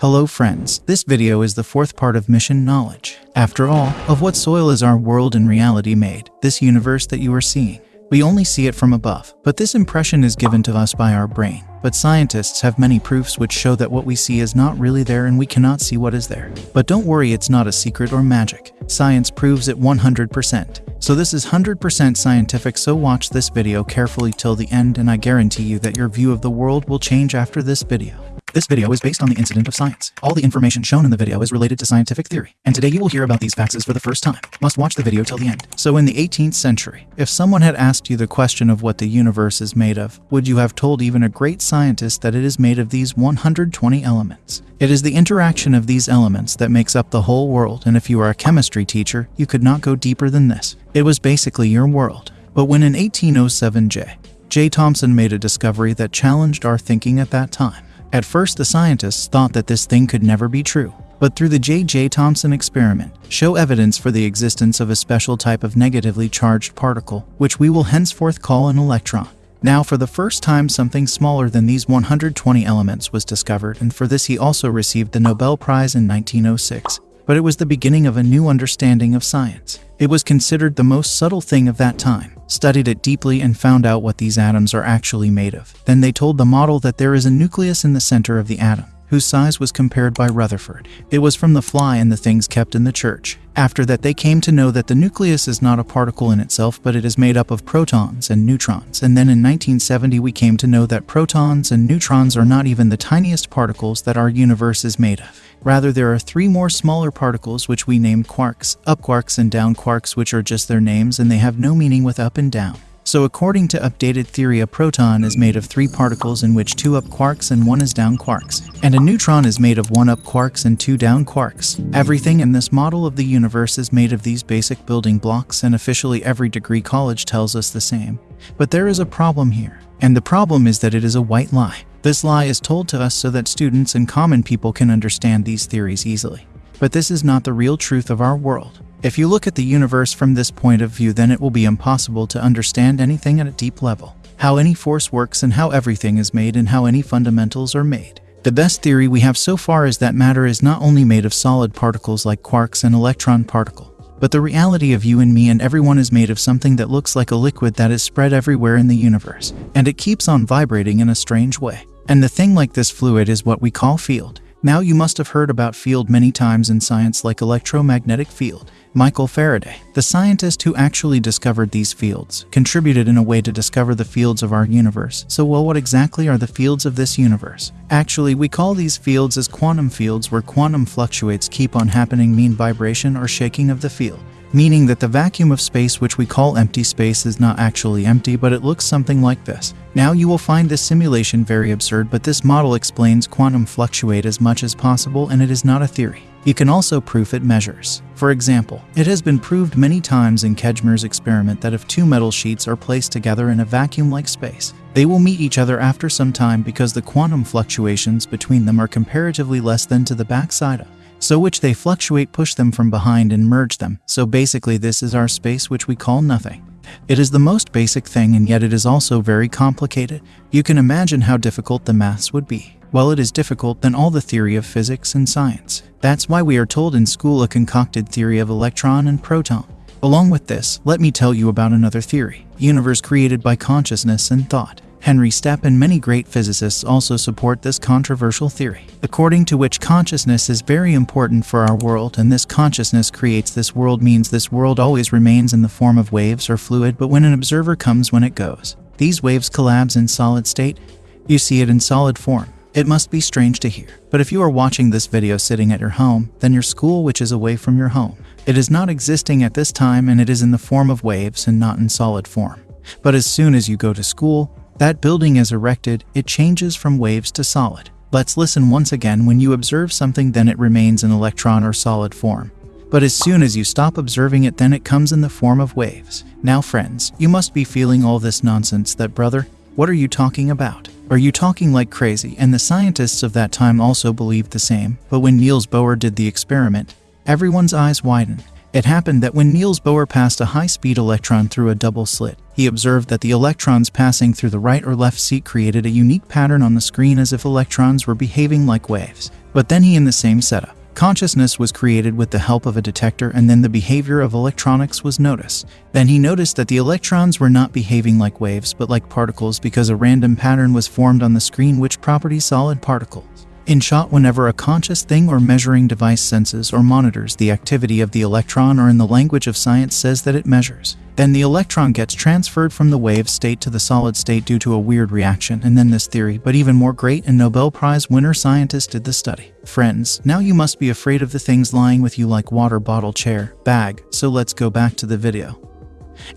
Hello friends, this video is the fourth part of Mission Knowledge. After all, of what soil is our world in reality made, this universe that you are seeing? We only see it from above, but this impression is given to us by our brain. But scientists have many proofs which show that what we see is not really there and we cannot see what is there. But don't worry, it's not a secret or magic. Science proves it 100%. So this is 100% scientific so watch this video carefully till the end and I guarantee you that your view of the world will change after this video. This video is based on the incident of science. All the information shown in the video is related to scientific theory, and today you will hear about these facts for the first time. Must watch the video till the end. So in the 18th century, if someone had asked you the question of what the universe is made of, would you have told even a great scientist that it is made of these 120 elements? It is the interaction of these elements that makes up the whole world, and if you are a chemistry teacher, you could not go deeper than this. It was basically your world. But when in 1807 J. J. Thomson made a discovery that challenged our thinking at that time. At first, the scientists thought that this thing could never be true, but through the J.J. Thomson experiment, show evidence for the existence of a special type of negatively charged particle, which we will henceforth call an electron. Now, for the first time, something smaller than these 120 elements was discovered, and for this he also received the Nobel Prize in 1906. But it was the beginning of a new understanding of science. It was considered the most subtle thing of that time, studied it deeply and found out what these atoms are actually made of. Then they told the model that there is a nucleus in the center of the atom, whose size was compared by Rutherford. It was from the fly and the things kept in the church. After that they came to know that the nucleus is not a particle in itself but it is made up of protons and neutrons and then in 1970 we came to know that protons and neutrons are not even the tiniest particles that our universe is made of. Rather, there are three more smaller particles which we named quarks, up quarks and down quarks which are just their names and they have no meaning with up and down. So according to updated theory, a proton is made of three particles in which two up quarks and one is down quarks. And a neutron is made of one up quarks and two down quarks. Everything in this model of the universe is made of these basic building blocks and officially every degree college tells us the same. But there is a problem here. And the problem is that it is a white lie. This lie is told to us so that students and common people can understand these theories easily. But this is not the real truth of our world. If you look at the universe from this point of view then it will be impossible to understand anything at a deep level. How any force works and how everything is made and how any fundamentals are made. The best theory we have so far is that matter is not only made of solid particles like quarks and electron particle, but the reality of you and me and everyone is made of something that looks like a liquid that is spread everywhere in the universe, and it keeps on vibrating in a strange way. And the thing like this fluid is what we call field. Now you must have heard about field many times in science like electromagnetic field. Michael Faraday, the scientist who actually discovered these fields, contributed in a way to discover the fields of our universe. So well, what exactly are the fields of this universe? Actually, we call these fields as quantum fields where quantum fluctuates keep on happening mean vibration or shaking of the field meaning that the vacuum of space which we call empty space is not actually empty but it looks something like this. Now you will find this simulation very absurd but this model explains quantum fluctuate as much as possible and it is not a theory. You can also proof it measures. For example, it has been proved many times in Casimir's experiment that if two metal sheets are placed together in a vacuum-like space, they will meet each other after some time because the quantum fluctuations between them are comparatively less than to the backside of so which they fluctuate push them from behind and merge them. So basically this is our space which we call nothing. It is the most basic thing and yet it is also very complicated. You can imagine how difficult the maths would be. Well, it is difficult than all the theory of physics and science. That's why we are told in school a concocted theory of electron and proton. Along with this, let me tell you about another theory, universe created by consciousness and thought. Henry Stapp and many great physicists also support this controversial theory, according to which consciousness is very important for our world and this consciousness creates this world means this world always remains in the form of waves or fluid but when an observer comes when it goes. These waves collapse in solid state, you see it in solid form. It must be strange to hear, but if you are watching this video sitting at your home, then your school which is away from your home. It is not existing at this time and it is in the form of waves and not in solid form. But as soon as you go to school, that building is erected, it changes from waves to solid. Let's listen once again when you observe something then it remains in electron or solid form. But as soon as you stop observing it then it comes in the form of waves. Now friends, you must be feeling all this nonsense that brother, what are you talking about? Are you talking like crazy? And the scientists of that time also believed the same, but when Niels Bohr did the experiment, everyone's eyes widened It happened that when Niels Bohr passed a high-speed electron through a double slit, he observed that the electrons passing through the right or left seat created a unique pattern on the screen as if electrons were behaving like waves. But then he in the same setup. Consciousness was created with the help of a detector and then the behavior of electronics was noticed. Then he noticed that the electrons were not behaving like waves but like particles because a random pattern was formed on the screen which property solid particles. In shot, whenever a conscious thing or measuring device senses or monitors the activity of the electron or in the language of science says that it measures, then the electron gets transferred from the wave state to the solid state due to a weird reaction and then this theory, but even more great and Nobel Prize winner scientist did the study. Friends, now you must be afraid of the things lying with you like water bottle, chair, bag, so let's go back to the video.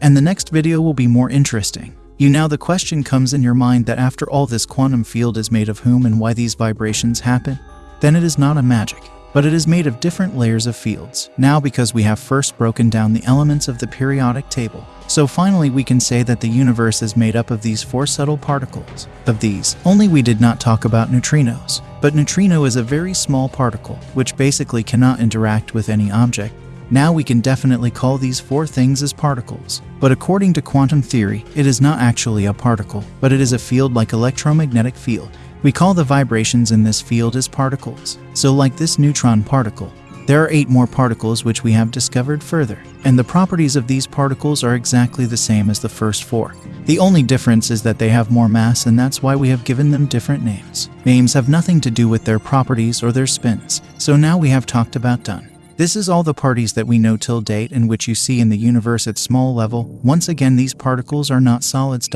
And the next video will be more interesting. You now the question comes in your mind that after all this quantum field is made of whom and why these vibrations happen? Then it is not a magic, but it is made of different layers of fields. Now because we have first broken down the elements of the periodic table, so finally we can say that the universe is made up of these four subtle particles. Of these, only we did not talk about neutrinos, but neutrino is a very small particle, which basically cannot interact with any object, now we can definitely call these four things as particles. But according to quantum theory, it is not actually a particle, but it is a field like electromagnetic field. We call the vibrations in this field as particles. So like this neutron particle, there are eight more particles which we have discovered further, and the properties of these particles are exactly the same as the first four. The only difference is that they have more mass and that's why we have given them different names. Names have nothing to do with their properties or their spins, so now we have talked about done. This is all the parties that we know till date and which you see in the universe at small level. Once again, these particles are not solids.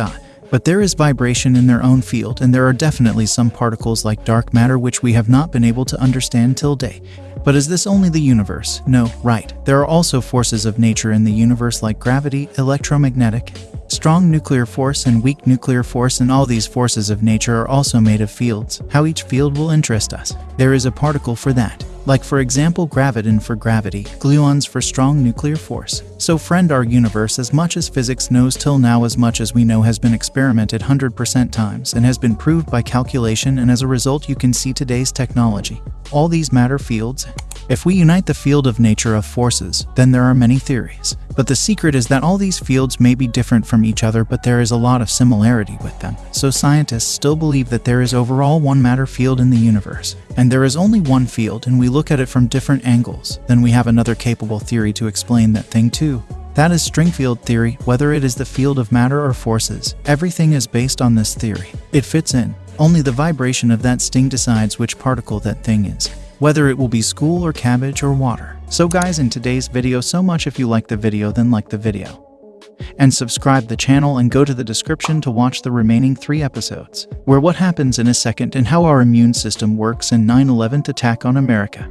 But there is vibration in their own field, and there are definitely some particles like dark matter which we have not been able to understand till date. But is this only the universe? No, right. There are also forces of nature in the universe like gravity, electromagnetic, strong nuclear force and weak nuclear force and all these forces of nature are also made of fields. How each field will interest us. There is a particle for that like for example graviton for gravity, gluons for strong nuclear force. So friend our universe as much as physics knows till now as much as we know has been experimented 100% times and has been proved by calculation and as a result you can see today's technology. All these matter fields, if we unite the field of nature of forces, then there are many theories. But the secret is that all these fields may be different from each other but there is a lot of similarity with them. So scientists still believe that there is overall one matter field in the universe. And there is only one field and we look at it from different angles. Then we have another capable theory to explain that thing too. That is string field theory, whether it is the field of matter or forces. Everything is based on this theory. It fits in. Only the vibration of that sting decides which particle that thing is whether it will be school or cabbage or water. So guys in today's video so much if you like the video then like the video. And subscribe the channel and go to the description to watch the remaining three episodes, where what happens in a second and how our immune system works in 9-11 attack on America.